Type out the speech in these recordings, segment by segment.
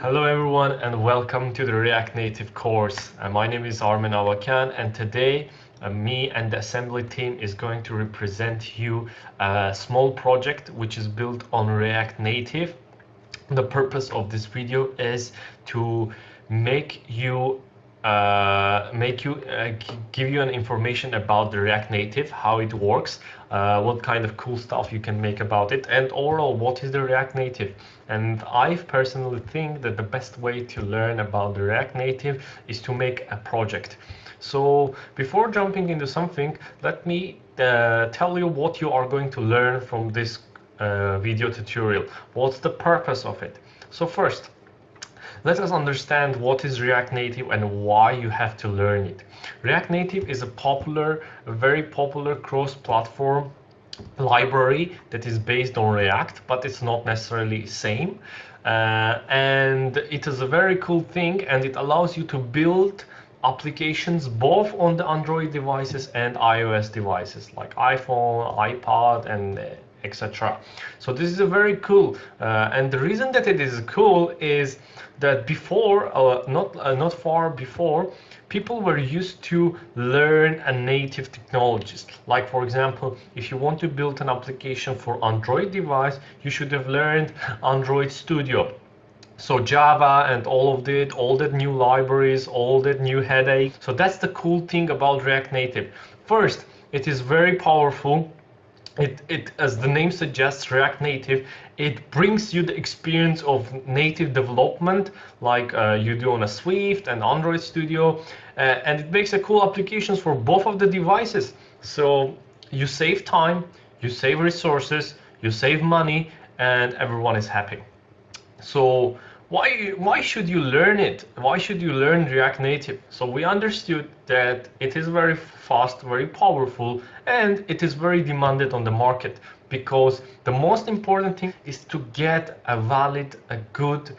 Hello everyone and welcome to the React Native course. Uh, my name is Armen Avakan and today uh, me and the assembly team is going to represent you a small project which is built on React Native. The purpose of this video is to make you uh, make you uh, give you an information about the React Native, how it works, uh, what kind of cool stuff you can make about it, and overall what is the React Native. And I personally think that the best way to learn about the React Native is to make a project. So before jumping into something, let me uh, tell you what you are going to learn from this uh, video tutorial. What's the purpose of it? So first, let us understand what is React Native and why you have to learn it. React Native is a popular, a very popular cross-platform library that is based on React, but it's not necessarily same. Uh, and it is a very cool thing and it allows you to build applications both on the Android devices and iOS devices like iPhone, iPad, and etc. So this is a very cool, uh, and the reason that it is cool is that before, uh, not uh, not far before, people were used to learn a native technologies. Like for example, if you want to build an application for Android device, you should have learned Android Studio. So Java and all of it, all that new libraries, all that new headache. So that's the cool thing about React Native. First, it is very powerful it, it, as the name suggests, React Native, it brings you the experience of native development like uh, you do on a Swift and Android Studio, uh, and it makes a cool applications for both of the devices. So you save time, you save resources, you save money, and everyone is happy. So why why should you learn it? Why should you learn React Native? So we understood that it is very fast, very powerful, and it is very demanded on the market because the most important thing is to get a valid, a good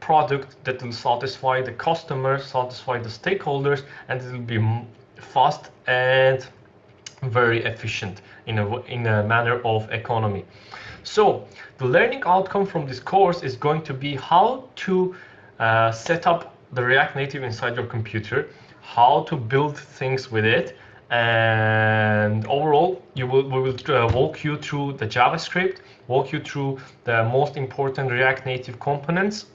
product that will satisfy the customers, satisfy the stakeholders, and it will be fast and very efficient in a, in a manner of economy. So the learning outcome from this course is going to be how to uh, set up the React Native inside your computer, how to build things with it, and overall you will we will uh, walk you through the javascript walk you through the most important react native components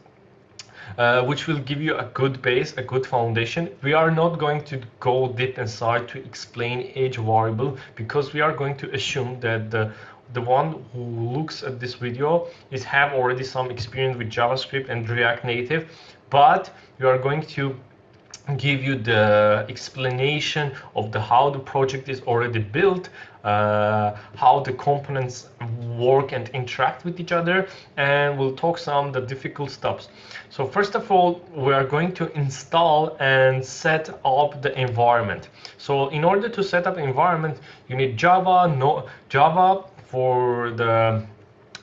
uh, which will give you a good base, a good foundation. We are not going to go deep inside to explain each variable because we are going to assume that the the one who looks at this video is have already some experience with JavaScript and React Native, but we are going to give you the explanation of the how the project is already built, uh, how the components work and interact with each other, and we'll talk some the difficult steps. So first of all, we are going to install and set up the environment. So in order to set up environment, you need Java, no Java for the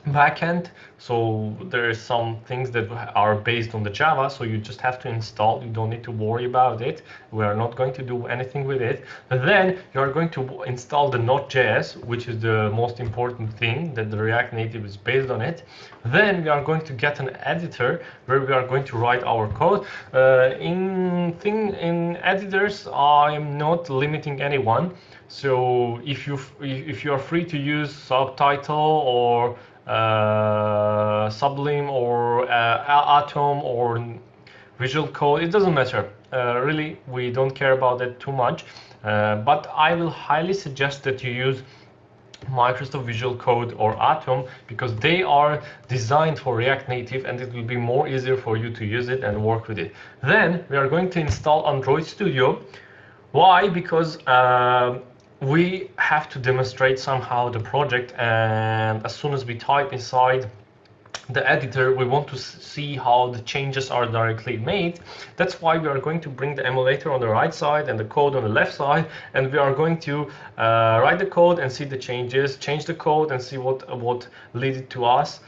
backend. So there are some things that are based on the Java, so you just have to install. You don't need to worry about it. We are not going to do anything with it. Then you are going to install the Node.js, which is the most important thing that the React Native is based on it. Then we are going to get an editor where we are going to write our code. Uh, in thing in editors, I'm not limiting anyone. So if you if you are free to use Subtitle or uh, Sublime or uh, Atom or Visual Code, it doesn't matter. Uh, really, we don't care about that too much. Uh, but I will highly suggest that you use Microsoft Visual Code or Atom because they are designed for React Native and it will be more easier for you to use it and work with it. Then we are going to install Android Studio. Why? Because uh, we have to demonstrate somehow the project and as soon as we type inside the editor we want to see how the changes are directly made. That's why we are going to bring the emulator on the right side and the code on the left side and we are going to uh, write the code and see the changes change the code and see what what led to us.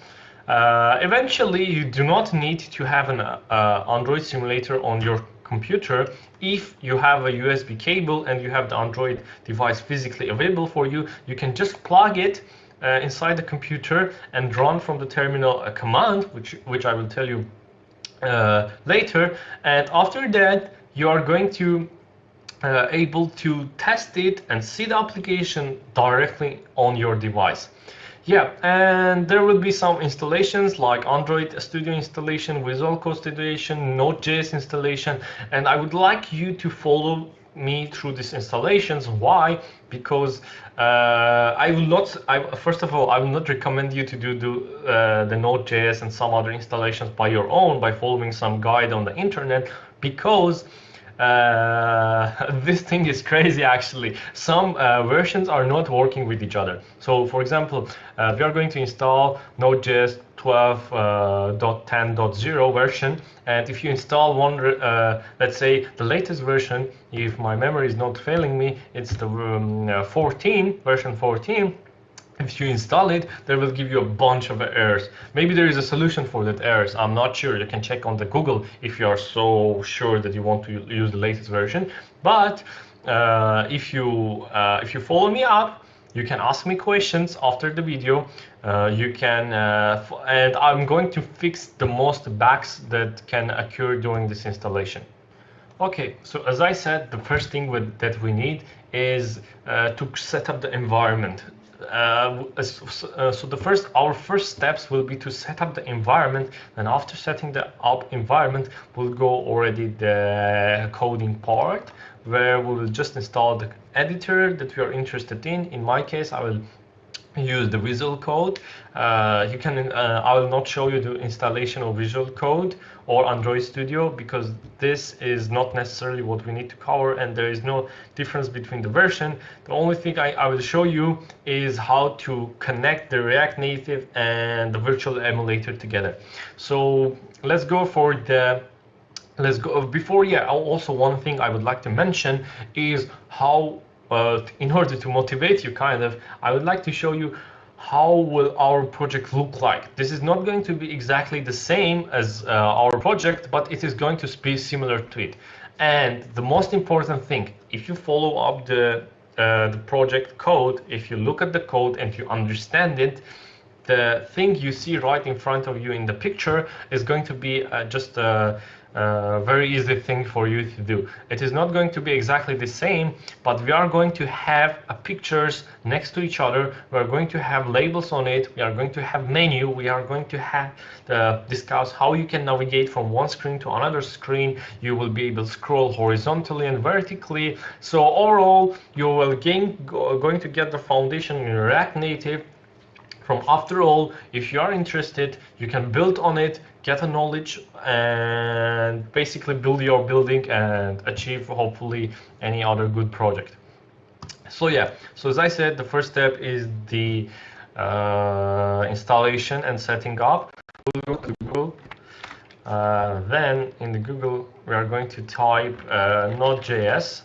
Uh, eventually you do not need to have an uh, android simulator on your computer if you have a USB cable and you have the Android device physically available for you you can just plug it uh, inside the computer and run from the terminal a command which which I will tell you uh, later. And after that, you are going to uh, able to test it and see the application directly on your device. Yeah, and there will be some installations like Android Studio installation, Visual Code installation, Node.js installation, and I would like you to follow me through these installations. Why? Because uh, I will not. I, first of all, I will not recommend you to do, uh, the Node.js and some other installations by your own by following some guide on the internet because uh, this thing is crazy actually. Some uh, versions are not working with each other. So for example, uh, we are going to install Node.js 12.10.0 uh, version and if you install one, uh, let's say the latest version, if my memory is not failing me, it's the um, uh, 14, version 14, if you install it, they will give you a bunch of errors. Maybe there is a solution for that errors. I'm not sure. You can check on the Google if you are so sure that you want to use the latest version. But uh, if you uh, if you follow me up, you can ask me questions after the video. Uh, you can, uh, and I'm going to fix the most bugs that can occur during this installation. Okay, so as I said, the first thing with, that we need is uh, to set up the environment uh, uh, so the first our first steps will be to set up the environment. And after setting the up environment we'll go already the coding part where we will just install the editor that we are interested in. In my case i will use the Visual Code. Uh, you can, uh, I will not show you the installation of Visual Code or Android Studio because this is not necessarily what we need to cover and there is no difference between the version. The only thing I, I will show you is how to connect the React Native and the virtual emulator together. So let's go for the let's go before yeah also one thing i would like to mention is how uh, in order to motivate you kind of, I would like to show you how will our project look like. This is not going to be exactly the same as uh, our project, but it is going to be similar to it. And the most important thing, if you follow up the, uh, the project code, if you look at the code and you understand it, the thing you see right in front of you in the picture is going to be uh, just a, a, very easy thing for you to do. It is not going to be exactly the same, but we are going to have pictures next to each other. We are going to have labels on it. We are going to have menu. We are going to have uh, discuss how you can navigate from one screen to another screen. You will be able to scroll horizontally and vertically. So overall, you will gain, go, going to get the foundation in React Native from after all if you are interested you can build on it get a knowledge and basically build your building and achieve hopefully any other good project. So yeah. So as i said the first step is the uh, installation and setting up. Google uh, then in the google we are going to type uh, node.js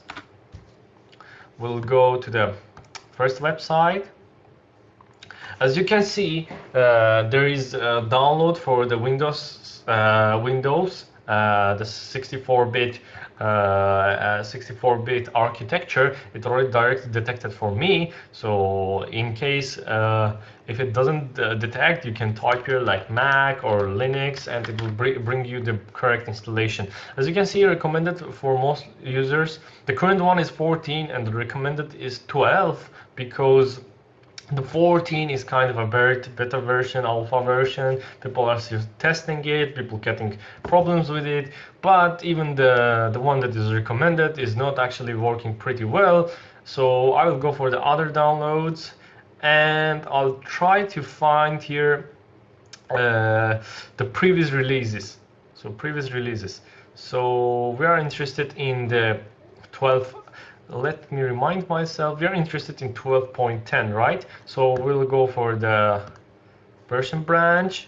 we'll go to the first website as you can see, uh, there is a download for the Windows uh, Windows, uh, the 64-bit 64-bit uh, uh, architecture. It already directly detected for me. So in case uh, if it doesn't detect, you can type here like Mac or Linux, and it will br bring you the correct installation. As you can see, recommended for most users. The current one is 14, and the recommended is 12 because the 14 is kind of a better version, alpha version. People are still testing it, people getting problems with it, but even the, the one that is recommended is not actually working pretty well. So I will go for the other downloads and I'll try to find here uh, the previous releases. So previous releases. So we are interested in the 12 let me remind myself, we are interested in 12.10, right? So we'll go for the version branch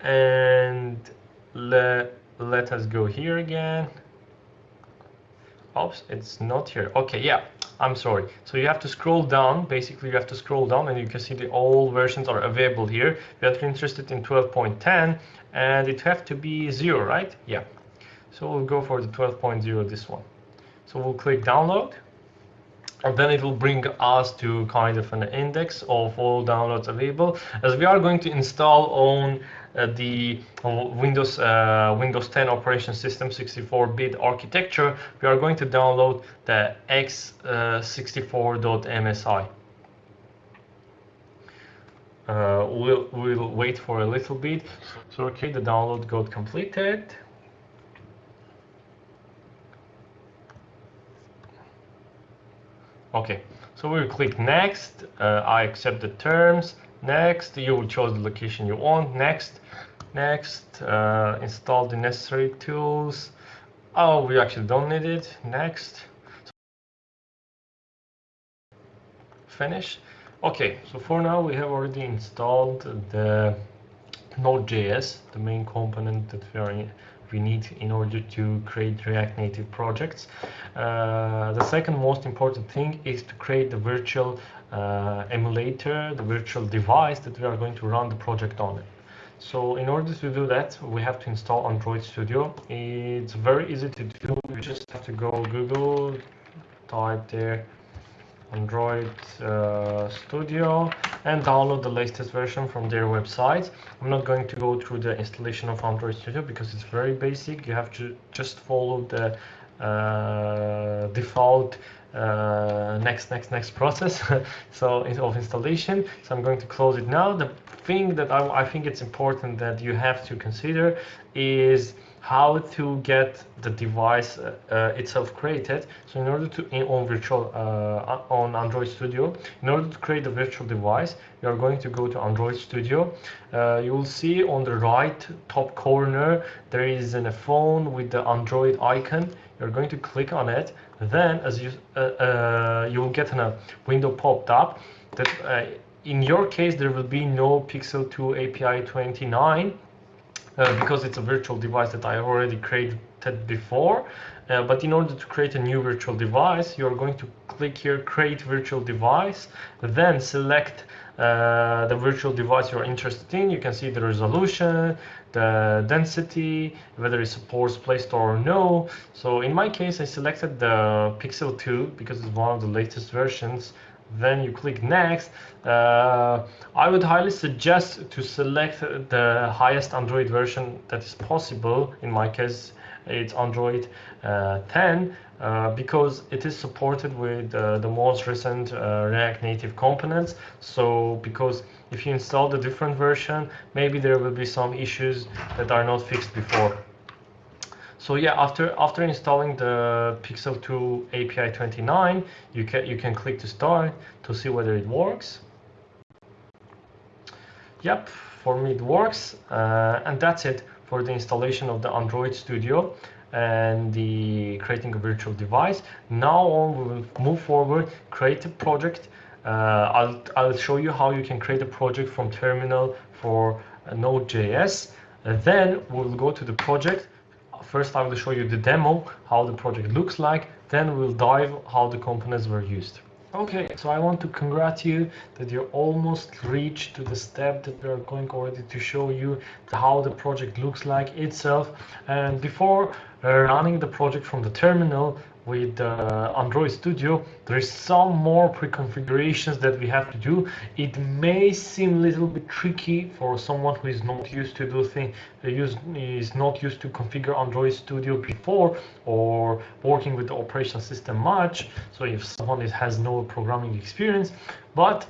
and let, let us go here again. Oops, it's not here. Okay, yeah, I'm sorry. So you have to scroll down. Basically, you have to scroll down and you can see the all versions are available here. We are interested in 12.10 and it have to be zero, right? Yeah. So we'll go for the 12.0, this one. So we'll click download and then it will bring us to kind of an index of all downloads available as we are going to install on uh, the Windows uh, Windows 10 operation system 64-bit architecture. We are going to download the x64.msi uh, we'll, we'll wait for a little bit. So okay the download got completed Okay, so we'll click next. Uh, I accept the terms. Next, you will choose the location you want. Next, next, uh, install the necessary tools. Oh, we actually don't need it. Next. Finish. Okay, so for now we have already installed the Node.js, the main component that we are we need in order to create React Native projects. Uh, the second most important thing is to create the virtual uh, emulator, the virtual device that we are going to run the project on. So in order to do that, we have to install Android Studio. It's very easy to do. You just have to go Google, type there Android uh, Studio and download the latest version from their website. I'm not going to go through the installation of Android Studio because it's very basic. You have to just follow the uh, default uh, next, next, next process so it's of installation. So I'm going to close it now. The thing that I, I think it's important that you have to consider is how to get the device uh, uh, itself created. So in order to in, on virtual uh, on Android Studio, in order to create a virtual device, you are going to go to Android Studio. Uh, you will see on the right top corner there is a phone with the Android icon. You're going to click on it. Then, as you uh, uh, you will get a window popped up that in your case there will be no Pixel 2 API 29 uh, because it's a virtual device that I already created before. Uh, but in order to create a new virtual device, you're going to click here, create virtual device, then select uh, the virtual device you're interested in. You can see the resolution, the density, whether it supports Play Store or no. So in my case, I selected the Pixel 2 because it's one of the latest versions then you click next. Uh, I would highly suggest to select the highest Android version that is possible. In my case it's Android uh, 10 uh, because it is supported with uh, the most recent uh, React Native components. So because if you install the different version maybe there will be some issues that are not fixed before so yeah, after after installing the Pixel 2 API 29, you can you can click to start to see whether it works. Yep, for me it works, uh, and that's it for the installation of the Android Studio and the creating a virtual device. Now on, we will move forward, create a project. Uh, I'll, I'll show you how you can create a project from terminal for Node.js. Then we'll go to the project First, I will show you the demo, how the project looks like, then we'll dive how the components were used. Okay, so I want to congratulate you that you almost reached to the step that we are going already to show you how the project looks like itself. And before uh, running the project from the terminal, with uh, Android Studio, there's some more pre-configurations that we have to do. It may seem a little bit tricky for someone who is not used to do things, uh, is not used to configure Android Studio before or working with the operation system much. So if someone has no programming experience, but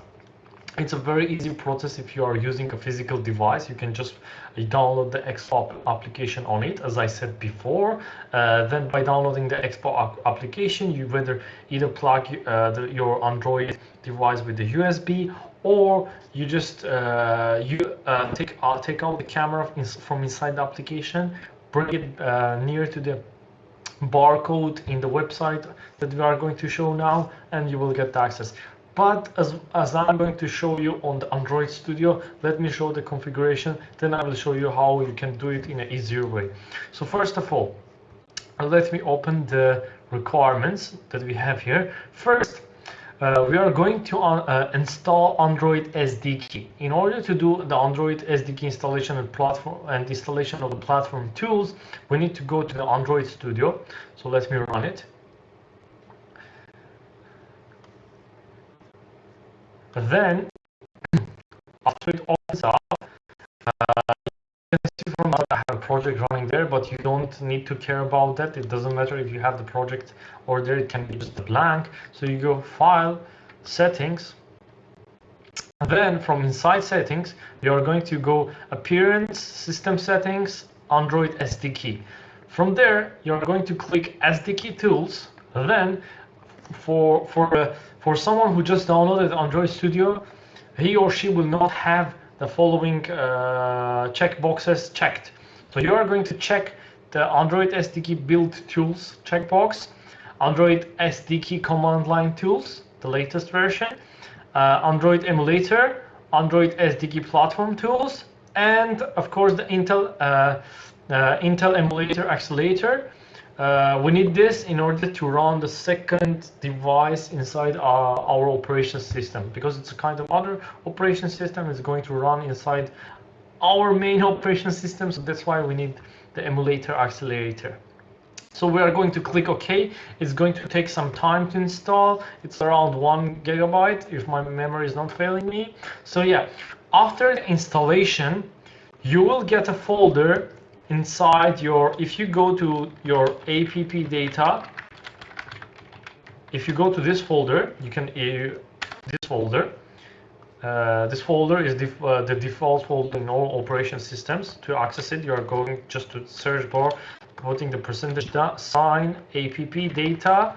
it's a very easy process if you are using a physical device. You can just download the Expo application on it, as I said before. Uh, then by downloading the Expo application, you whether either plug uh, the, your Android device with the USB or you just uh, you uh, take uh, take out the camera from inside the application, bring it uh, near to the barcode in the website that we are going to show now, and you will get access. But as, as I'm going to show you on the Android Studio, let me show the configuration, then I will show you how you can do it in an easier way. So first of all, let me open the requirements that we have here. First, uh, we are going to uh, uh install Android SDK. In order to do the Android SDK installation and platform and installation of the platform tools, we need to go to the Android Studio. So let me run it. Then, after it opens up, uh, you can see from I have a project running there, but you don't need to care about that. It doesn't matter if you have the project or there, it can be just a blank. So you go File, Settings, and then from inside settings, you are going to go Appearance, System Settings, Android SDK. From there, you're going to click SDK Tools. Then, for for uh, for someone who just downloaded Android Studio, he or she will not have the following uh, checkboxes checked. So you are going to check the Android SDK Build Tools checkbox, Android SDK Command Line Tools, the latest version, uh, Android Emulator, Android SDK Platform Tools, and of course the Intel uh, uh, Intel Emulator Accelerator. Uh, we need this in order to run the second device inside our, our operation system because it's a kind of other operation system is going to run inside our main operation system so that's why we need the emulator accelerator so we are going to click OK. It's going to take some time to install. It's around one gigabyte if my memory is not failing me. So yeah, after installation, you will get a folder inside your, if you go to your app data, if you go to this folder, you can, uh, this folder, uh, this folder is def uh, the default folder in all operation systems. To access it, you are going just to search bar, putting the percentage sign app data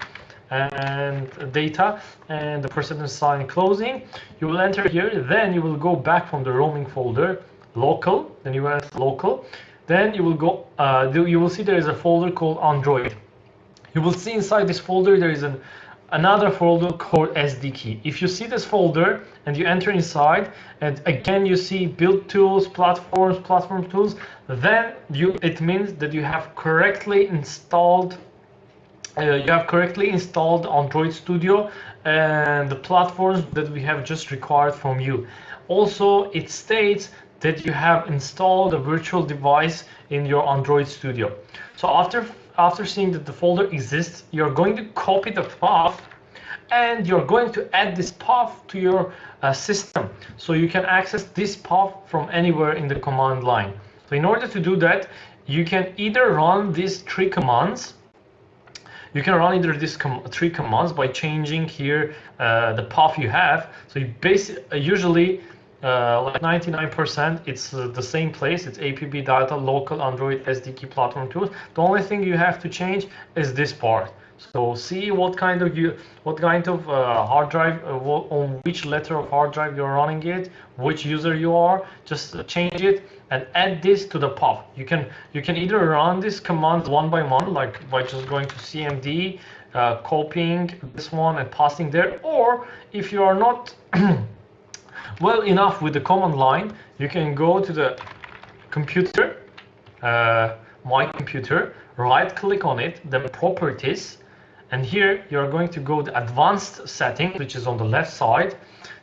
and data and the percentage sign closing. You will enter here, then you will go back from the roaming folder, local, then you enter local. Then you will go, uh, you will see there is a folder called Android. You will see inside this folder there is an another folder called SDK. If you see this folder and you enter inside, and again you see build tools, platforms, platform tools, then you it means that you have correctly installed uh, you have correctly installed Android Studio and the platforms that we have just required from you. Also, it states that you have installed a virtual device in your Android Studio. So after after seeing that the folder exists, you're going to copy the path and you're going to add this path to your uh, system. So you can access this path from anywhere in the command line. So in order to do that, you can either run these three commands you can run either these com three commands by changing here uh, the path you have. So you basically uh, usually uh, like 99% it's uh, the same place. It's app data local android sdk platform tools. The only thing you have to change is this part. So see what kind of you what kind of uh, hard drive uh, on which letter of hard drive you're running it which user you are. Just change it and add this to the path. You can you can either run these commands one by one like by just going to cmd uh, copying this one and passing there or if you are not well enough with the command line, you can go to the computer, uh, my computer, right click on it, then properties, and here you're going to go to advanced settings, which is on the left side.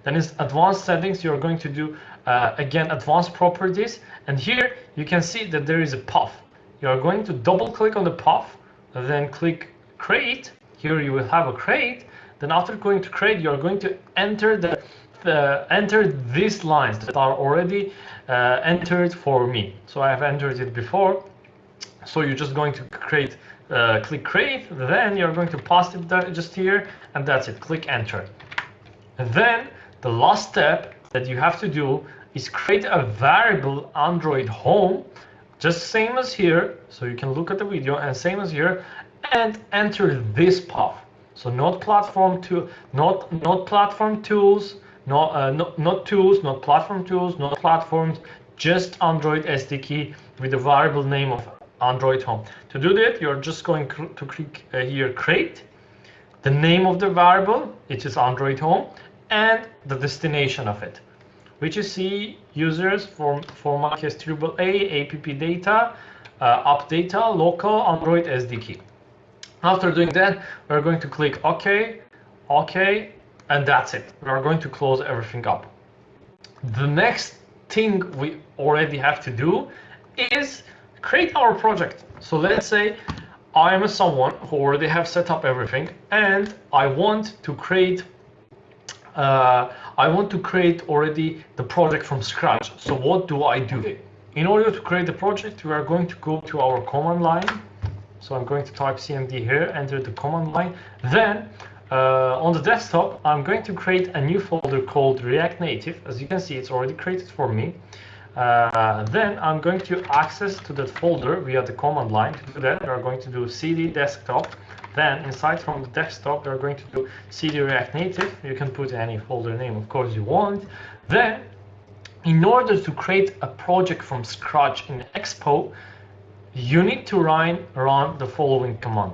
Then is advanced settings, you're going to do uh, again advanced properties, and here you can see that there is a path. You're going to double click on the path, then click create. Here you will have a create. Then after going to create, you're going to enter the uh, entered these lines that are already uh, entered for me. So I have entered it before. So you're just going to create, uh, click create, then you're going to paste it just here, and that's it, click enter. And then the last step that you have to do is create a variable Android home, just same as here, so you can look at the video and same as here, and enter this path. So not platform to not not platform tools, not, uh, not, not tools, not platform tools, not platforms, just Android SDK with the variable name of Android Home. To do that, you're just going to click uh, here, create, the name of the variable, which is Android Home, and the destination of it, which you see users for, for my case AAA, app data, uh, app data, local Android SDK. After doing that, we're going to click OK, OK, and that's it. We are going to close everything up. The next thing we already have to do is create our project. So let's say I am someone who already have set up everything and I want to create uh, I want to create already the project from scratch. So what do I do? In order to create the project, we are going to go to our command line. So I'm going to type cmd here, enter the command line. Then uh, on the desktop, I'm going to create a new folder called React Native. As you can see, it's already created for me. Uh, then I'm going to access to that folder via the command line. To do that, we are going to do cd desktop. Then inside from the desktop, we are going to do cd React Native. You can put any folder name, of course, you want. Then, in order to create a project from scratch in Expo, you need to run, run the following command.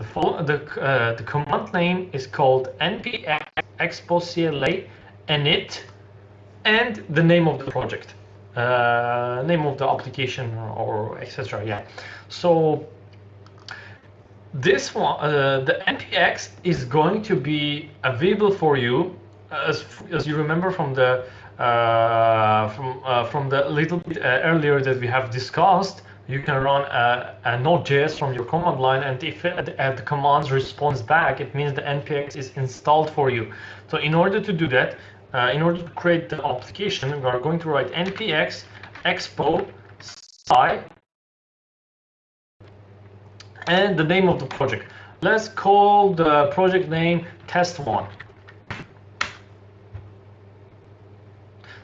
The, the, uh, the command name is called npx expo cli init and the name of the project uh, name of the application or etc. Yeah. So this one, uh, the npx is going to be available for you as as you remember from the uh, from uh, from the little bit uh, earlier that we have discussed. You can run a, a Node.js from your command line, and if it, the command responds back, it means the npx is installed for you. So in order to do that, uh, in order to create the application, we are going to write npx expo cli and the name of the project. Let's call the project name test1.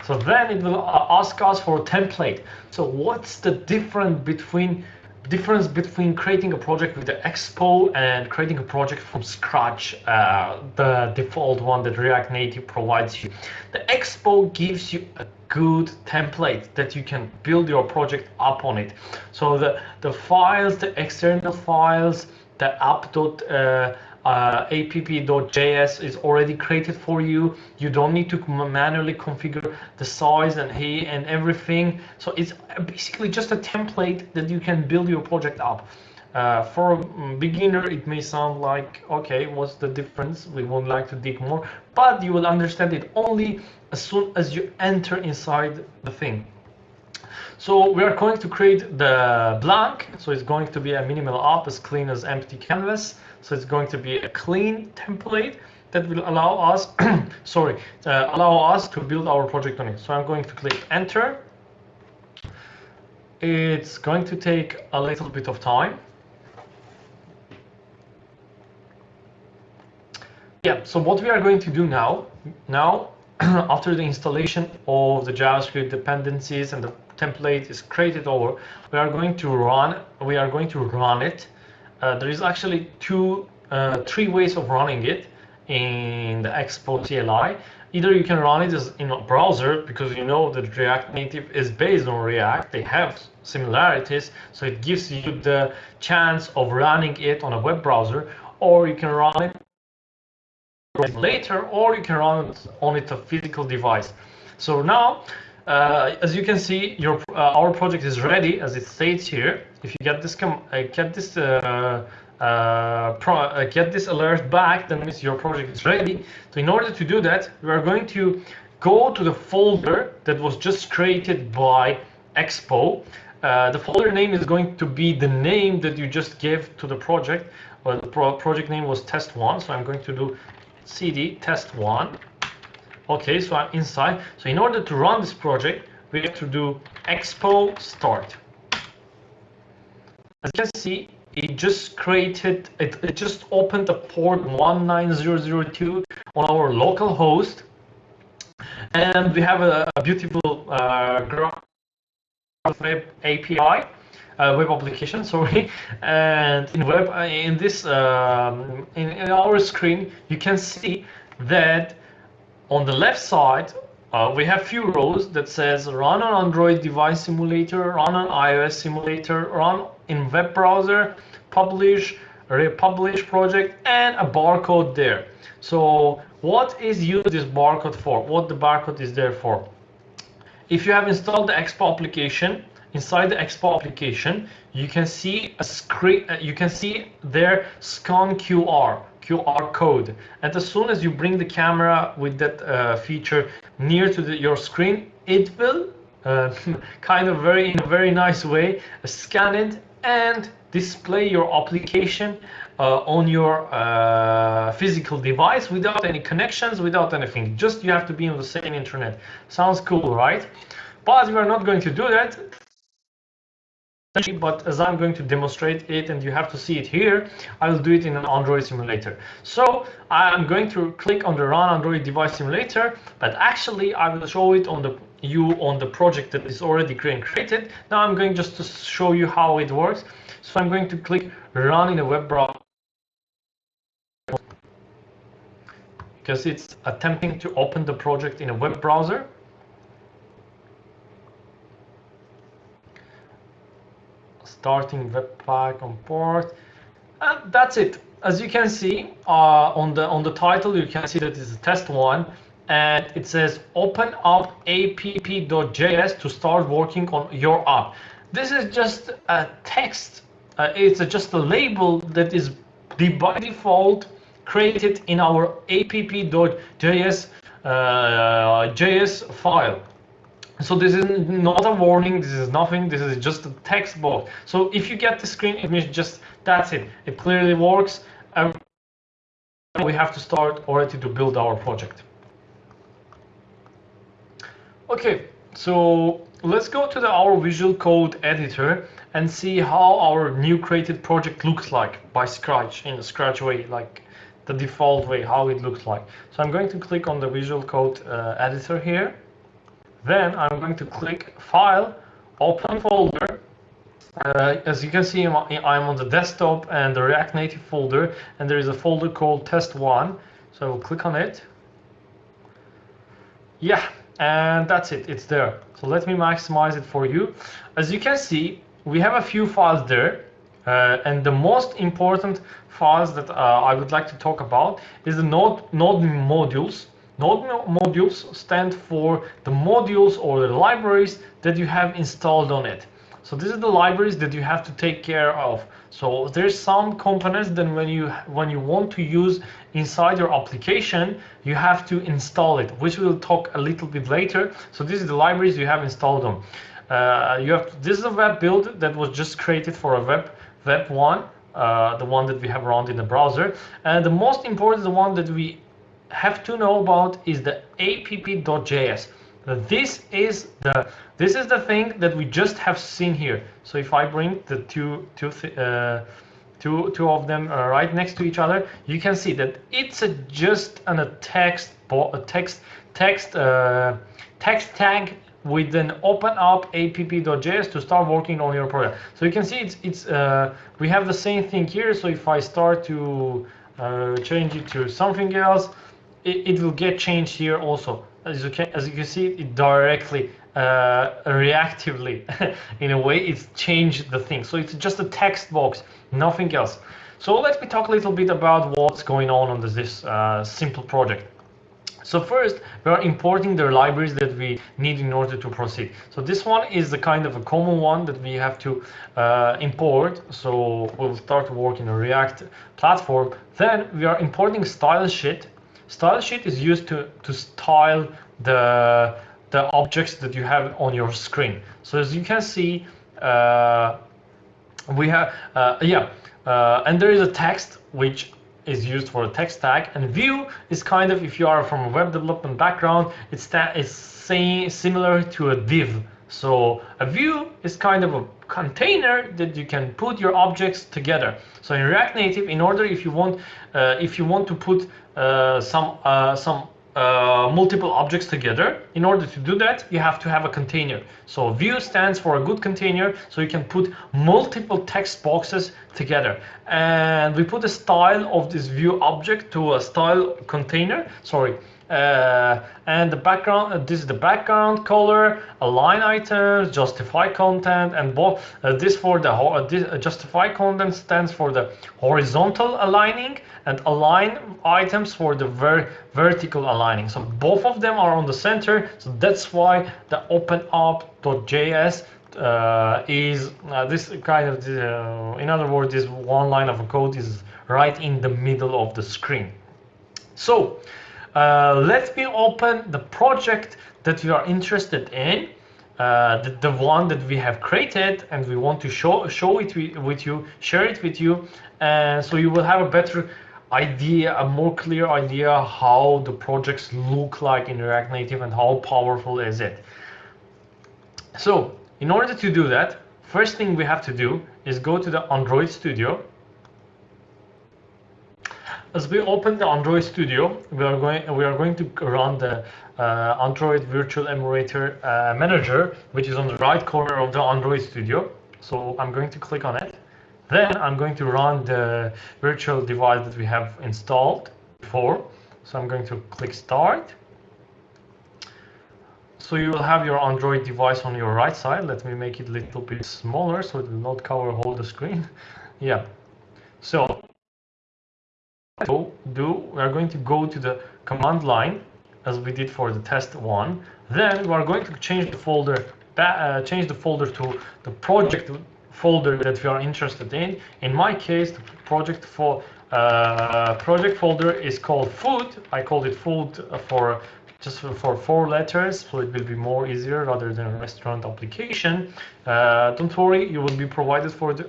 So then it will ask us for a template. So what's the difference between difference between creating a project with the Expo and creating a project from scratch, uh, the default one that React Native provides you. The Expo gives you a good template that you can build your project up on it. So the, the files, the external files, the app. Uh, uh, app.js is already created for you. You don't need to manually configure the size and hey and everything. So it's basically just a template that you can build your project up. Uh, for a beginner, it may sound like, okay, what's the difference? We would like to dig more, but you will understand it only as soon as you enter inside the thing. So we are going to create the blank. So it's going to be a minimal app as clean as empty canvas. So it's going to be a clean template that will allow us, sorry, uh, allow us to build our project on it. So I'm going to click enter. It's going to take a little bit of time. Yeah, so what we are going to do now, now after the installation of the JavaScript dependencies and the template is created over, we are going to run, we are going to run it there is actually two, uh, three ways of running it in the Expo CLI. Either you can run it in a browser because you know that React Native is based on React. They have similarities, so it gives you the chance of running it on a web browser, or you can run it later, or you can run it on it a physical device. So now uh, as you can see, your uh, our project is ready, as it states here. If you get this com uh, get this uh, uh, get this alert back, then means your project is ready. So in order to do that, we are going to go to the folder that was just created by Expo. the folder name is going to be the name that you just gave to the project. Well, the pro project name was test1, so I'm going to do cd test1 Okay, so I'm inside. So in order to run this project, we have to do expo start. As you can see, it just created, it, it just opened the port 19002 on our local host. And we have a, a beautiful uh, web API, uh, web application, sorry. And in web, uh, in this, um, in, in our screen, you can see that on the left side, uh, we have few rows that says run on Android device simulator, run on iOS simulator, run in web browser, publish, republish project, and a barcode there. So what is used this barcode for? What the barcode is there for? If you have installed the Expo application, inside the Expo application, you can see a screen, uh, you can see there scan QR. QR code. And as soon as you bring the camera with that uh, feature near to the, your screen, it will uh, kind of very in a very nice way scan it and display your application uh, on your uh, physical device without any connections, without anything. Just you have to be on the same internet. Sounds cool, right? But we are not going to do that but as I'm going to demonstrate it and you have to see it here, I will do it in an Android simulator. So I'm going to click on the run Android device simulator, but actually I will show it on the you on the project that is already created. Now I'm going just to show you how it works. So I'm going to click run in a web browser because it's attempting to open the project in a web browser. Starting webpack on port. And that's it. As you can see uh, on the on the title you can see that it's a test one and it says open up app.js to start working on your app. This is just a text. Uh, it's a, just a label that is by default created in our app.js uh, JS file so this is not a warning, this is nothing, this is just a text box. So if you get the screen, it means just that's it. It clearly works. And we have to start already to build our project. Okay, so let's go to the, our Visual Code editor and see how our new created project looks like by Scratch, in a Scratch way, like the default way, how it looks like. So I'm going to click on the Visual Code uh, editor here then I'm going to click File, Open Folder. Uh, as you can see, I'm on the desktop and the React Native folder, and there is a folder called Test1. So I will click on it. Yeah, and that's it, it's there. So let me maximize it for you. As you can see, we have a few files there. Uh, and the most important files that uh, I would like to talk about is the node, node modules Node modules stand for the modules or the libraries that you have installed on it. So this is the libraries that you have to take care of. So there's some components that when you when you want to use inside your application, you have to install it, which we'll talk a little bit later. So this is the libraries you have installed on. Uh, you have this is a web build that was just created for a web web one, uh, the one that we have run in the browser, and the most important the one that we have to know about is the app.js. This is the this is the thing that we just have seen here. So if I bring the two two uh, two two of them uh, right next to each other, you can see that it's a, just an, a text a text text uh, text tag with an open up app.js to start working on your project. So you can see it's it's uh, we have the same thing here. So if I start to uh, change it to something else, it, it will get changed here also. As you can, as you can see, it directly, uh, reactively, in a way, it's changed the thing. So it's just a text box, nothing else. So let me talk a little bit about what's going on on this, uh, simple project. So first, we are importing the libraries that we need in order to proceed. So this one is the kind of a common one that we have to uh, import. So we'll start to work in a React platform. Then we are importing style sheet Style sheet is used to, to style the, the objects that you have on your screen. So as you can see, uh, we have, uh, yeah, uh, and there is a text which is used for a text tag and view is kind of, if you are from a web development background, it's, it's saying similar to a div. So a view is kind of a container that you can put your objects together. So in React Native, in order if you want, uh, if you want to put some uh, some uh, multiple objects together. In order to do that, you have to have a container. So view stands for a good container, so you can put multiple text boxes together. And we put a style of this view object to a style container, sorry, uh, and the background uh, this is the background color align items justify content and both uh, this for the uh, this, uh, justify content stands for the horizontal aligning and align items for the ver vertical aligning. So both of them are on the center. So that's why the openup.js uh, is this kind of in other words this one line of code is right in the middle of the screen. So uh, let me open the project that we are interested in uh, the, the one that we have created and we want to show show it with you share it with you and so you will have a better idea a more clear idea how the projects look like in react native and how powerful is it so in order to do that first thing we have to do is go to the android studio as we open the android studio we are going we are going to run the uh, Android Virtual Emulator uh, Manager, which is on the right corner of the Android Studio. So I'm going to click on it. Then I'm going to run the virtual device that we have installed before. So I'm going to click Start. So you will have your Android device on your right side. Let me make it a little bit smaller so it will not cover all the screen. yeah. So do we are going to go to the command line as we did for the test one. Then we are going to change the folder, uh, change the folder to the project folder that we are interested in. In my case, the project for uh, project folder is called food. I called it food for just for four letters, so it will be more easier rather than restaurant application. Uh, don't worry, you will be provided for the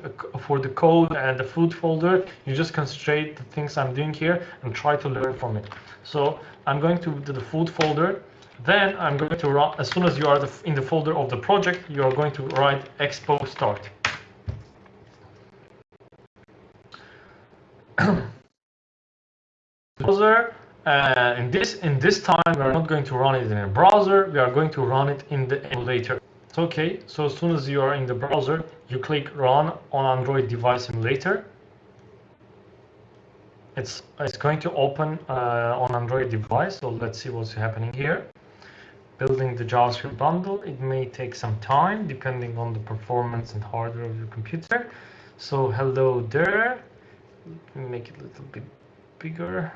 for the code and the food folder. You just concentrate the things I'm doing here and try to learn from it. So I'm going to the food folder. Then I'm going to run, as soon as you are the, in the folder of the project, you are going to write expo start. browser uh, in this in this time we are not going to run it in a browser we are going to run it in the emulator. It's okay so as soon as you are in the browser you click run on android device emulator. It's it's going to open uh, on android device so let's see what's happening here. Building the javascript bundle it may take some time depending on the performance and hardware of your computer. So hello there make it a little bit bigger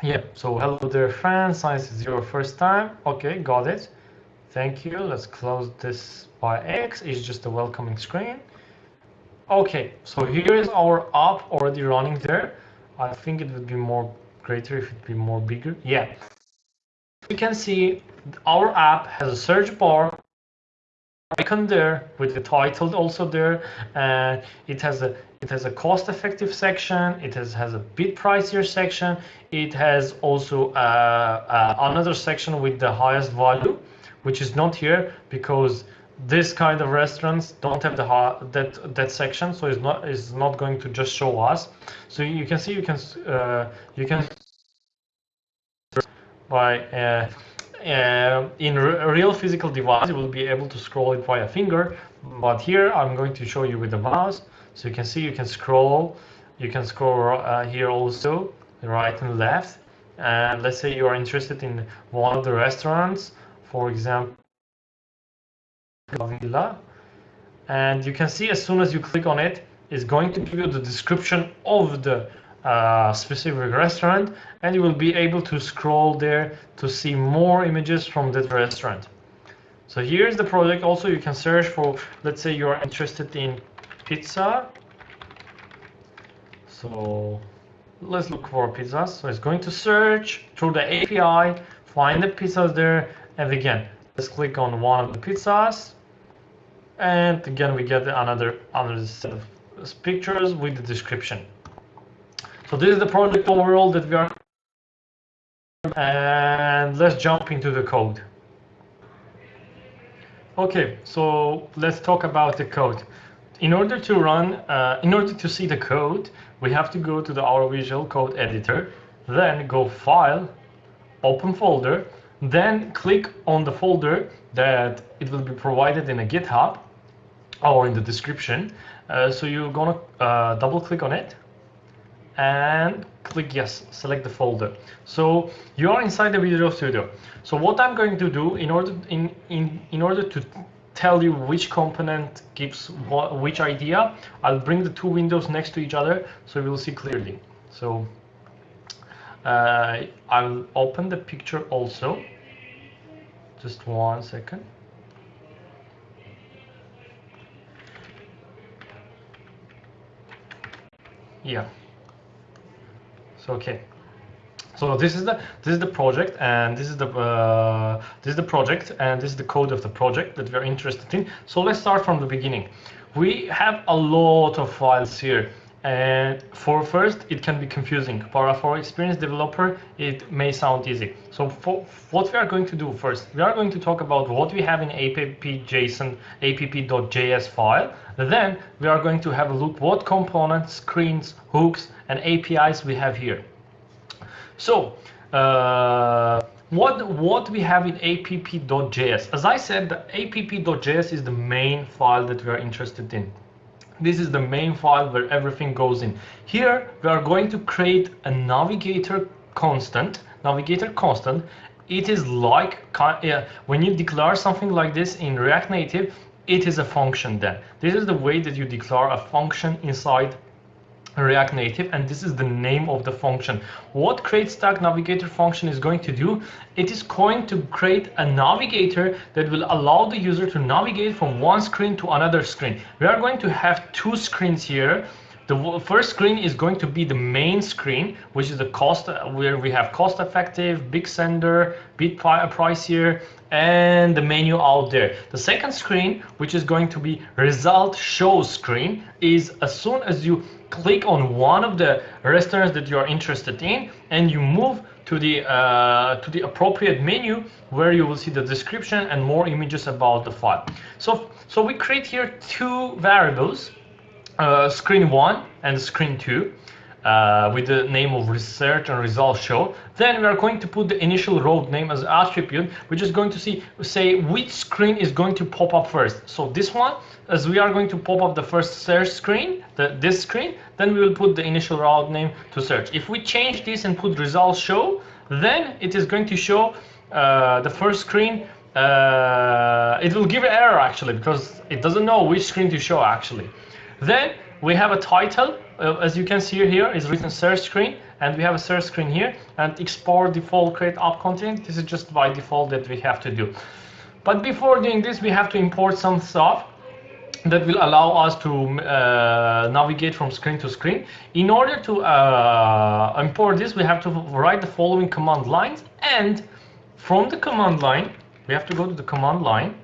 yeah, so hello there fans, Science is your first time. Okay, got it. Thank you. Let's close this by X. It's just a welcoming screen. Okay, so here is our app already running there. I think it would be more greater if it be more bigger. Yeah. You can see our app has a search bar icon there with the title also there and it has a it has a cost-effective section it has has a bit pricier section it has also uh, uh, another section with the highest value which is not here because this kind of restaurants don't have the that that section so it's not is not going to just show us so you can see you can uh, you can by uh, uh, in real physical device, you will be able to scroll it by a finger. But here, I'm going to show you with the mouse. So you can see you can scroll. You can scroll uh, here also, right and left. And let's say you are interested in one of the restaurants, for example, Villa. And you can see as soon as you click on it, it's going to give you the description of the uh, specific restaurant and you will be able to scroll there to see more images from that restaurant. So here's the project. Also, you can search for, let's say you're interested in pizza. So let's look for pizzas. So it's going to search through the API, find the pizzas there. And again, let's click on one of the pizzas. And again, we get another, another set of pictures with the description. So this is the project overall that we are and let's jump into the code. Okay, so let's talk about the code. In order to run, uh, in order to see the code, we have to go to the our Visual Code Editor, then go File, Open Folder, then click on the folder that it will be provided in a GitHub or in the description. Uh, so you're gonna uh, double click on it and click yes, select the folder. So you are inside the Visual Studio. So what I'm going to do in order in in in order to tell you which component gives what, which idea, I'll bring the two windows next to each other so will see clearly. So uh, I'll open the picture also. Just one second. Yeah. So, okay. So this is the this is the project, and this is the uh, this is the project, and this is the code of the project that we're interested in. So let's start from the beginning. We have a lot of files here, and for first it can be confusing. For for experienced developer, it may sound easy. So for what we are going to do first, we are going to talk about what we have in app.json app.js file. Then we are going to have a look what components, screens, hooks, and APIs we have here. So uh, what what we have in app.js? As I said, the app.js is the main file that we are interested in. This is the main file where everything goes in. Here we are going to create a navigator constant. Navigator constant. It is like uh, when you declare something like this in React Native, it is a function then. This is the way that you declare a function inside React Native and this is the name of the function. What create stack navigator function is going to do, it is going to create a navigator that will allow the user to navigate from one screen to another screen. We are going to have two screens here. The first screen is going to be the main screen, which is the cost, where we have cost effective, big spender, bit pricier, and the menu out there. The second screen, which is going to be result show screen, is as soon as you click on one of the restaurants that you are interested in and you move to the uh, to the appropriate menu where you will see the description and more images about the file. So so we create here two variables, uh, screen one and screen two uh, with the name of research and result show. Then we are going to put the initial route name as attribute, We're just going to see say which screen is going to pop up first. So this one, as we are going to pop up the first search screen, the, this screen, then we will put the initial route name to search. If we change this and put result show, then it is going to show uh, the first screen uh, it will give an error actually because it doesn't know which screen to show actually. Then we have a title uh, as you can see here is written search screen and we have a search screen here and export default create app container this is just by default that we have to do but before doing this we have to import some stuff that will allow us to uh, navigate from screen to screen. In order to uh, import this, we have to write the following command lines. And from the command line, we have to go to the command line,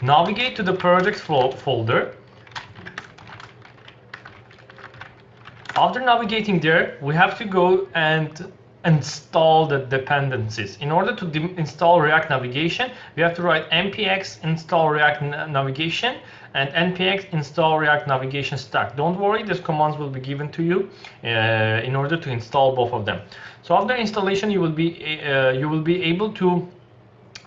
navigate to the project folder, After navigating there, we have to go and install the dependencies. In order to install React Navigation, we have to write npx install React Navigation and npx install React Navigation stack. Don't worry, these commands will be given to you uh, in order to install both of them. So after installation, you will be uh, you will be able to.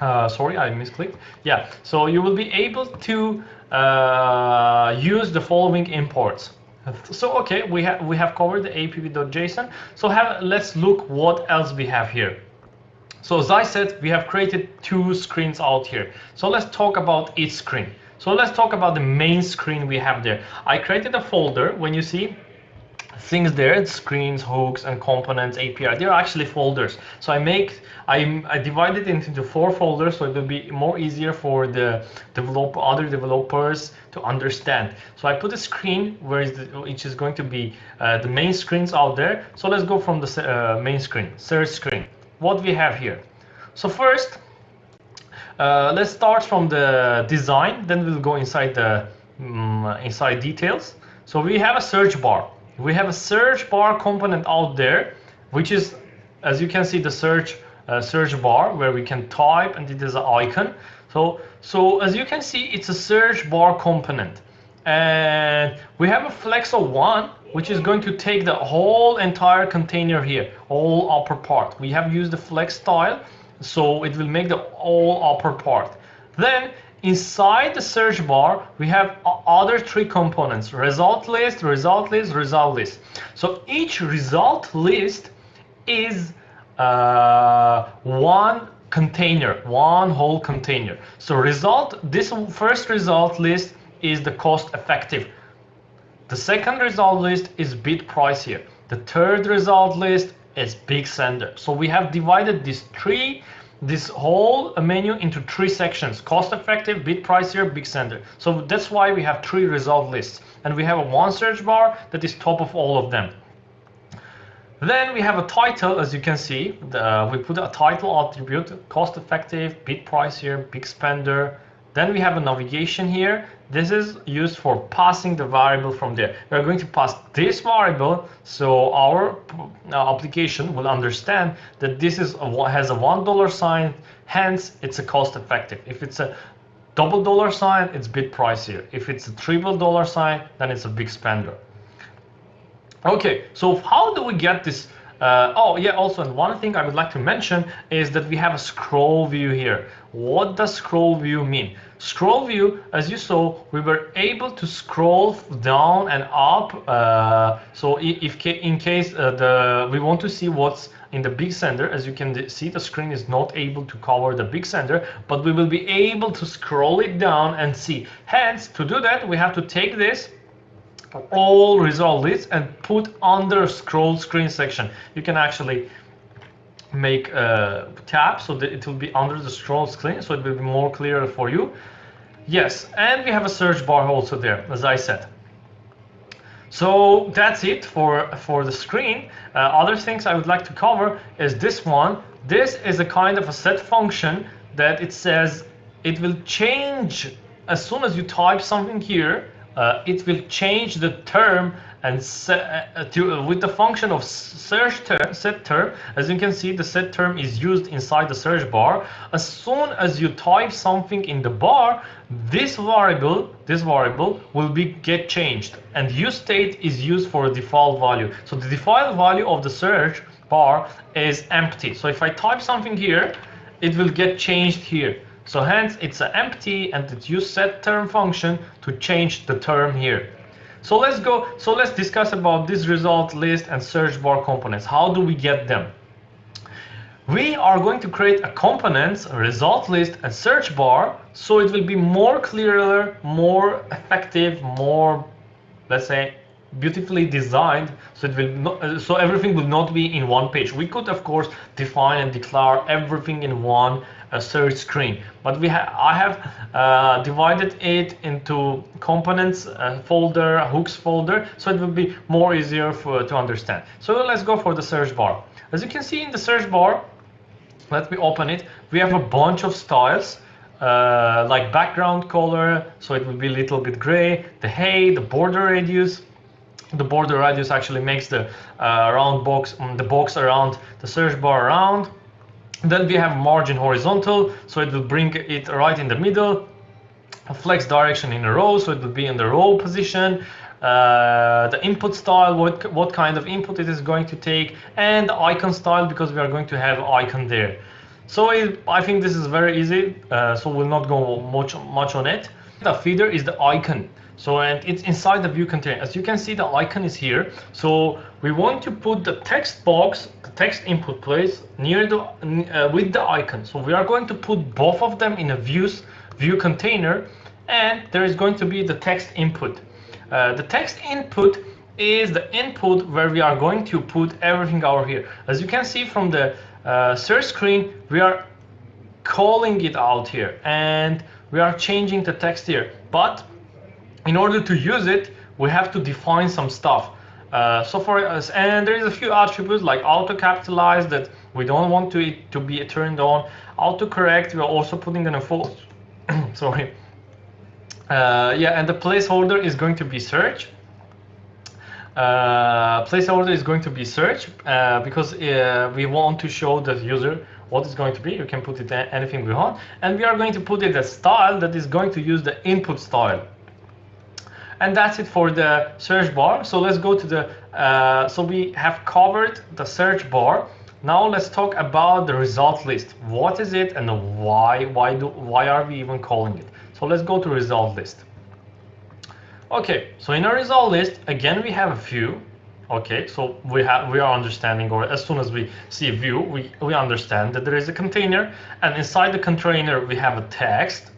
Uh, sorry, I misclicked. Yeah, so you will be able to uh, use the following imports. So okay, we have we have covered the app.json. So have let's look what else we have here. So as I said, we have created two screens out here. So let's talk about each screen. So let's talk about the main screen we have there. I created a folder. When you see things there, screens, hooks, and components, API, they're actually folders. So I make, I, I divide it into four folders so it will be more easier for the develop, other developers to understand. So I put a screen where is the, which is going to be uh, the main screens out there. So let's go from the uh, main screen, search screen. What we have here. So first, uh, let's start from the design, then we'll go inside the um, inside details. So we have a search bar we have a search bar component out there, which is, as you can see, the search uh, search bar where we can type and it is an icon. So, so as you can see, it's a search bar component. And we have a flexo one, which is going to take the whole entire container here, all upper part. We have used the flex style, so it will make the all upper part. Then Inside the search bar, we have other three components, result list, result list, result list. So each result list is uh, one container, one whole container. So result, this first result list is the cost effective. The second result list is bit pricier. The third result list is big spender. So we have divided these three this whole menu into three sections cost effective bit pricier big spender. So that's why we have three result lists. And we have a one search bar that is top of all of them. Then we have a title, as you can see, the, uh, we put a title attribute, cost effective, bit pricier, big spender. Then we have a navigation here. This is used for passing the variable from there. We're going to pass this variable so our uh, application will understand that this is a, has a one dollar sign, hence it's a cost effective. If it's a double dollar sign, it's bit pricier. If it's a triple dollar sign, then it's a big spender. Okay, so how do we get this? Uh, oh yeah, also and one thing I would like to mention is that we have a scroll view here. What does scroll view mean? Scroll view, as you saw, we were able to scroll down and up. Uh, so if in case uh, the we want to see what's in the big spender, as you can see, the screen is not able to cover the big spender, but we will be able to scroll it down and see. Hence, to do that, we have to take this all result lists and put under scroll screen section. You can actually make a tab so that it will be under the scroll screen so it will be more clear for you. Yes, and we have a search bar also there, as I said. So that's it for, for the screen. Uh, other things I would like to cover is this one. This is a kind of a set function that it says it will change as soon as you type something here uh, it will change the term and set, uh, to, uh, with the function of search term, set term, as you can see, the set term is used inside the search bar. As soon as you type something in the bar, this variable, this variable will be get changed, and use state is used for a default value. So the default value of the search bar is empty. So if I type something here, it will get changed here. So hence it's an empty and it use set term function to change the term here. So let's go, so let's discuss about this result list and search bar components. How do we get them? We are going to create a components, a result list and search bar so it will be more clearer, more effective, more, let's say, beautifully designed so it will not, uh, so everything will not be in one page we could of course define and declare everything in one uh, search screen. But we have i have uh, divided it into components uh, folder hooks folder so it will be more easier for to understand. So let's go for the search bar. As you can see in the search bar let me open it we have a bunch of styles uh, like background color so it will be a little bit gray the height the border radius. The border radius actually makes the uh, round box, um, the box around the search bar round. Then we have margin horizontal, so it will bring it right in the middle. Flex direction in a row, so it will be in the row position. Uh, the input style, what, what kind of input it is going to take, and icon style, because we are going to have icon there. So it, I think this is very easy, uh, so we'll not go much, much on it. The Feather is the icon. So and it's inside the view container. As you can see, the icon is here. So we want to put the text box, the text input place near the uh, with the icon. So we are going to put both of them in a views view container, and there is going to be the text input. Uh, the text input is the input where we are going to put everything over here. As you can see from the uh, search screen, we are calling it out here and we are changing the text here. But in order to use it, we have to define some stuff. Uh, so for us, and there is a few attributes like auto capitalize that we don't want to it to be turned on. Auto correct, we are also putting in a false. Sorry. Uh, yeah, and the placeholder is going to be search. Uh, placeholder is going to be search uh, because uh, we want to show the user what is going to be. You can put it anything we want, and we are going to put it a style that is going to use the input style and that's it for the search bar. So let's go to the uh, so we have covered the search bar. Now let's talk about the result list. What is it and why why do why are we even calling it? So let's go to result list. Okay so in our result list again we have a view. Okay so we have we are understanding or as soon as we see a view we we understand that there is a container and inside the container we have a text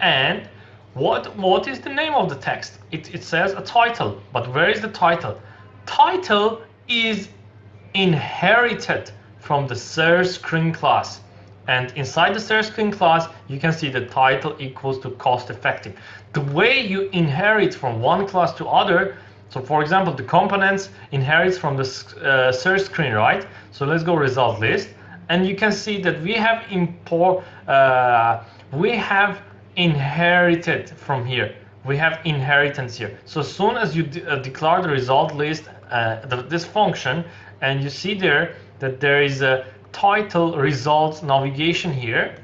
and what what is the name of the text? It, it says a title, but where is the title? Title is inherited from the search screen class. And inside the search screen class, you can see the title equals to cost effective. The way you inherit from one class to other, So for example, the components inherits from the uh, search screen, right? So let's go result list. And you can see that we have import, uh, we have inherited from here. We have inheritance here. So as soon as you de uh, declare the result list, uh, the, this function, and you see there that there is a title results navigation here,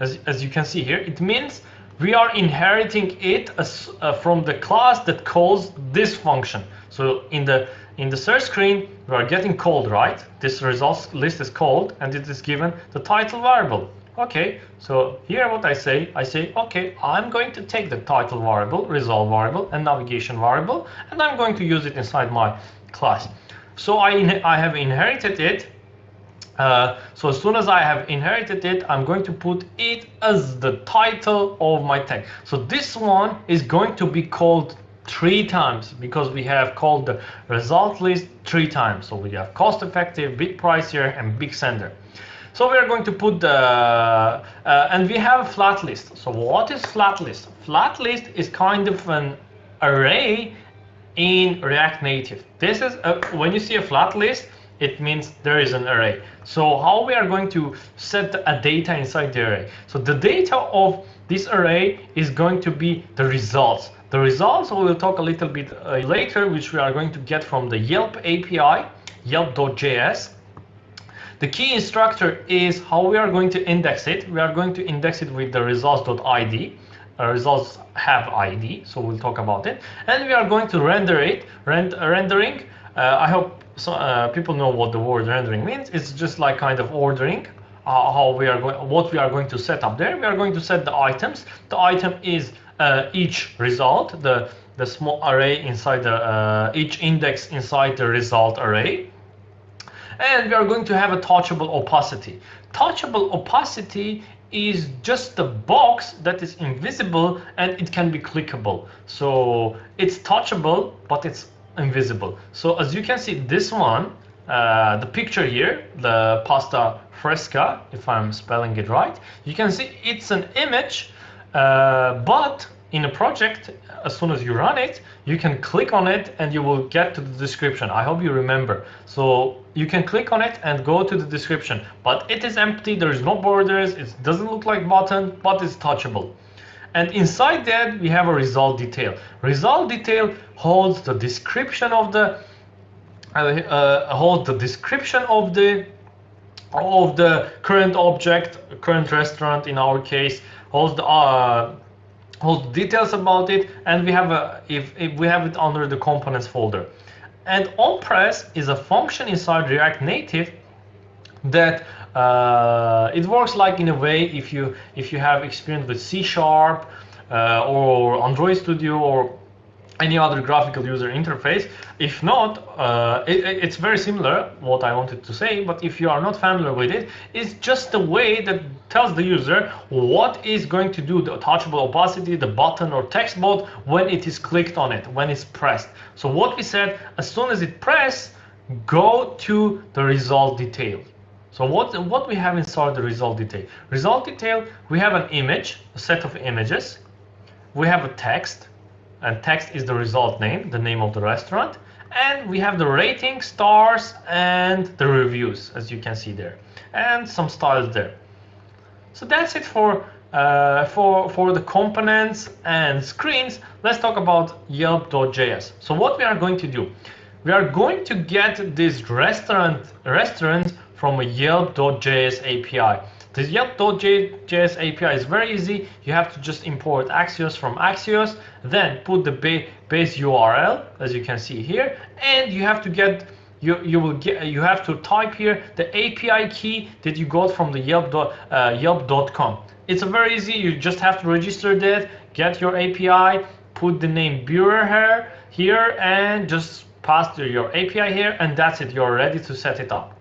as, as you can see here, it means we are inheriting it as, uh, from the class that calls this function. So in the in the search screen, we are getting called, right? This results list is called and it is given the title variable. Okay, so here what I say, I say, okay, I'm going to take the title variable, result variable, and navigation variable, and I'm going to use it inside my class. So I, I have inherited it uh, so as soon as I have inherited it, I'm going to put it as the title of my tag. So this one is going to be called three times because we have called the result list three times. So we have cost effective, big price here, and big spender. So we are going to put the, uh, and we have a flat list. So what is flat list? Flat list is kind of an array in React Native. This is, a, when you see a flat list, it means there is an array. So how we are going to set a data inside the array? So the data of this array is going to be the results. The results we will talk a little bit uh, later, which we are going to get from the Yelp API, yelp.js. The key extractor is how we are going to index it. We are going to index it with the results.id. Uh, results have ID, so we'll talk about it. And we are going to render it, rend rendering. Uh, I hope so, uh, people know what the word rendering means. It's just like kind of ordering uh, how we are going, what we are going to set up there. We are going to set the items. The item is uh, each result, the the small array inside the uh, each index inside the result array. And we are going to have a touchable opacity. Touchable opacity is just a box that is invisible and it can be clickable. So it's touchable, but it's invisible. So as you can see, this one, uh, the picture here, the pasta fresca, if I'm spelling it right, you can see it's an image, uh, but in a project, as soon as you run it, you can click on it and you will get to the description. I hope you remember. So you can click on it and go to the description, but it is empty. There is no borders. It doesn't look like button, but it's touchable. And inside that, we have a result detail. Result detail holds the description of the uh, uh, holds the description of the of the current object, current restaurant in our case, holds the uh, holds details about it, and we have a if, if we have it under the components folder. And onPress is a function inside React Native that uh, it works like in a way if you if you have experience with C Sharp uh, or Android Studio or any other graphical user interface. If not, uh, it, it's very similar, what I wanted to say, but if you are not familiar with it, it's just a way that tells the user what is going to do the touchable opacity, the button or text box when it is clicked on it, when it's pressed. So what we said, as soon as it press, go to the result detail. So what, what we have inside the result detail? Result detail, we have an image, a set of images. We have a text, and text is the result name, the name of the restaurant. And we have the rating, stars, and the reviews, as you can see there. And some styles there. So that's it for, uh, for, for the components and screens. Let's talk about Yelp.js. So what we are going to do, we are going to get this restaurant, restaurant from a Yelp.js API. This Yelp.js API is very easy. You have to just import Axios from Axios, then put the base URL, as you can see here, and you have to get you you will get you have to type here the API key that you got from the uh, Yelp.com. It's a very easy. You just have to register that, get your API, put the name Bearer here here, and just pass your API here, and that's it. You're ready to set it up.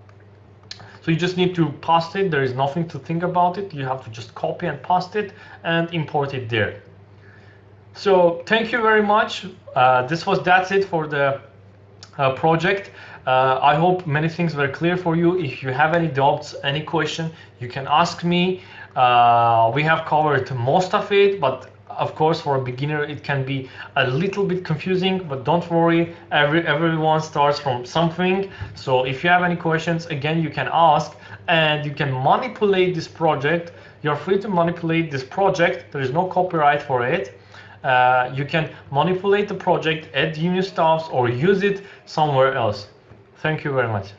So you just need to paste it. There is nothing to think about it. You have to just copy and paste it and import it there. So thank you very much. Uh, this was that's it for the uh, project. Uh, I hope many things were clear for you. If you have any doubts, any question, you can ask me. Uh, we have covered most of it, but of course, for a beginner, it can be a little bit confusing, but don't worry, every, everyone starts from something. So if you have any questions, again, you can ask and you can manipulate this project. You're free to manipulate this project. There is no copyright for it. Uh, you can manipulate the project, add new stuffs, or use it somewhere else. Thank you very much.